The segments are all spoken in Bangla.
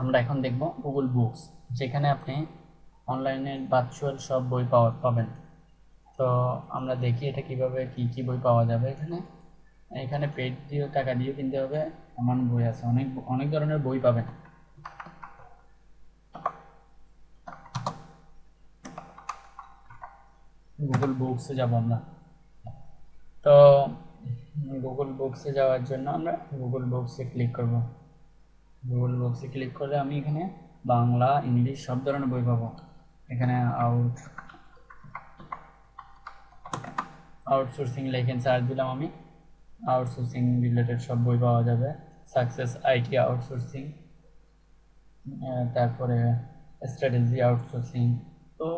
আমরা এখন দেখব গুগল বুকস যেখানে আপনি অনলাইনে ভার্চুয়াল সব বই পাওয়া পাবেন। তো আমরা দেখি এটা কীভাবে কি কি বই পাওয়া যাবে এখানে। এখানে পেড দিয়ে টাকা দিয়ে কিনতে হবে, এমন বই আছে। অনেক অনেক ধরনের বই পাবেন। গুগল বুকসে যাব আমরা। তো গুগল বুকসে যাওয়ার জন্য আমরা গুগল বুকসে ক্লিক করব। গুগল বুকসে ক্লিক করলে আমি এখানে বাংলা, ইংলিশ সব ধরনের বই পাবো। এখানে আউট আউটসোর্সিং লেখেন সার্চ দিলাম আমি। আউটসোর্সিং রিলেটেড সব বই পাওয়া যাবে। সাকসেস আইটি আউটসোর্সিং তারপরে স্ট্র্যাটেজি আউটসোর্সিং তো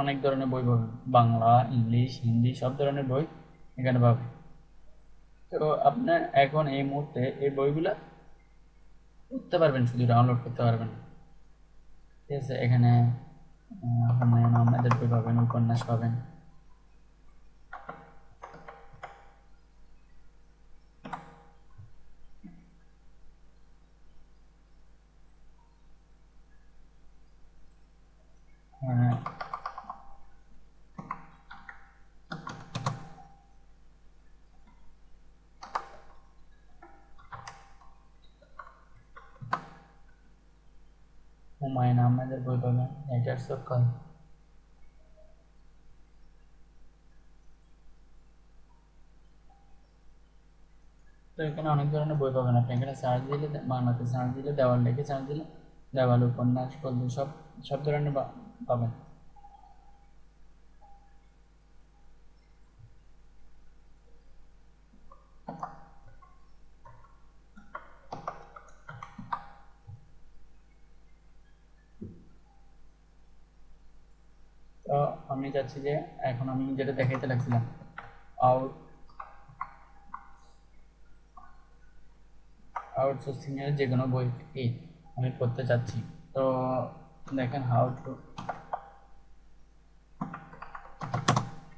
অনেক ধরনের বই পাবে। বাংলা, ইংলিশ, হিন্দি সব ধরনের বই এখানে পাবে। তো আপনার এখন এই মুহূর্তে এই বইগুলা করতে পারবেন, শুধু ডাউনলোড করতে পারবেন। ঠিক আছে, এখানে আপনার আহমেদের বই পাবেন, উপন্যাস পাবেন হ্যাঁ হুমায়ুন আহমেদের বই পাবেন রাইটার্স অফ কল তো এখানে অনেক ধরনের বই পাবেন আপনি। এখানে সার্চ দিলে বাংলাতে সার্চ দিলে, দেওয়াল লেখে সার্চ দিলে, দেওয়াল, উপন্যাস গল্প সব সব ধরনের পাবেন। তো আমি চাচ্ছি যে এখন আমি যেটা দেখাইতে লাগছিলাম আউট আউটসোর্সিং এর যে কোনো বই কি আমি করতে চাচ্ছি। তো দেখেন হাউ টু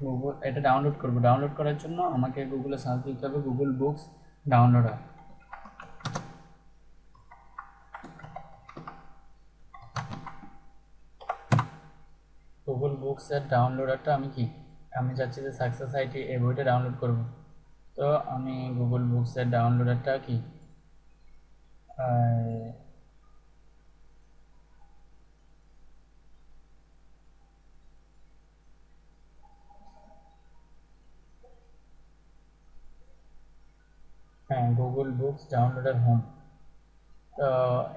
গুগল এটা ডাউনলোড করব। ডাউনলোড করার জন্য আমাকে গুগলে সার্চ দিতে হবে গুগল বুকস ডাউনলোডার গুগল বুকসের ডাউনলোডারটা আমি কি? আমি চাচ্ছি যে সাকসেস আইটি এই বইটা ডাউনলোড করব। তো আমি গুগল বুকসের ডাউনলোডারটা কি? হ্যাঁ গুগল বুকস ডাউনলোডার হোম তো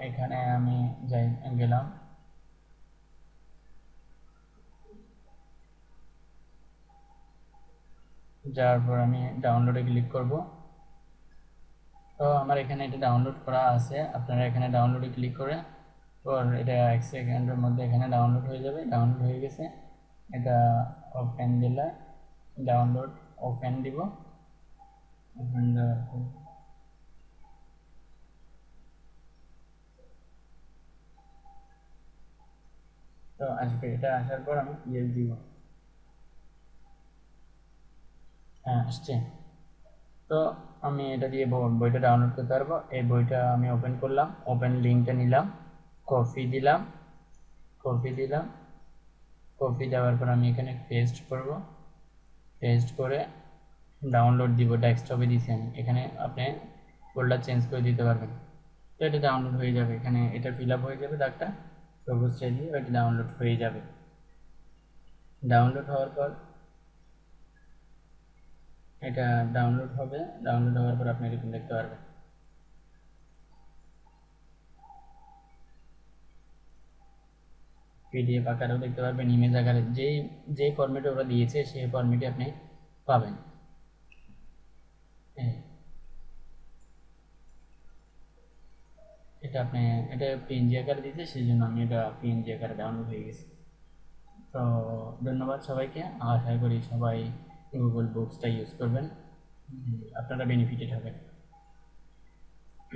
এখানে আমি যাই, গেলাম। যাওয়ার পর আমি ডাউনলোডে ক্লিক করব। তো আমার এখানে এটা ডাউনলোড করা আছে। আপনারা এখানে ডাউনলোডে ক্লিক করে, পর এটা এক সেকেন্ডের মধ্যে এখানে ডাউনলোড হয়ে যাবে। ডাউনলোড হয়ে গেছে। এটা ওপেন দিলে ডাউনলোড ওপেন দিব। তো আসবে এটা আসার পর আমি ইয়েস দিব হ্যাঁ আসছে। তো আমি এটা দিয়ে বইটা ডাউনলোড করতে পারব। এই বইটা আমি ওপেন করলাম ওপেন লিঙ্কটা নিলাম কপি দিলাম কপি দিলাম কপি দেওয়ার পর আমি এখানে পেস্ট করব। পেস্ট করে ডাউনলোড দিব ডেস্কটপে দিছি আমি। এখানে আপনি ফোল্ডার চেঞ্জ করে দিতে পারবেন। তো এটা ডাউনলোড হয়ে যাবে। এখানে এটা ফিল হয়ে যাবে দাগটা। সবুজ চাইলে এটা ডাউনলোড হয়ে যাবে। ডাউনলোড হওয়ার পর এটা ডাউনলোড হবে। ডাউনলোড হওয়ার পর আপনি এরকম দেখতে পারবেন। পিডিএফ আকারেও দেখতে পারবেন ইমেজ আকারে। যেই যে ফরম্যাটে ওরা দিয়েছে, সেই ফরম্যাটে আপনি পাবেন। এটা আপনি, এটা পিএনজি আকারে দিয়েছে সেই জন্য আমি এটা পিএনজি আকারে ডাউনলোড হয়ে গেছে। তো ধন্যবাদ সবাইকে। আশা করি সবাই গুগল বুকসটা ইউজ করবেন আপনারা বেনিফিটেড হবেন।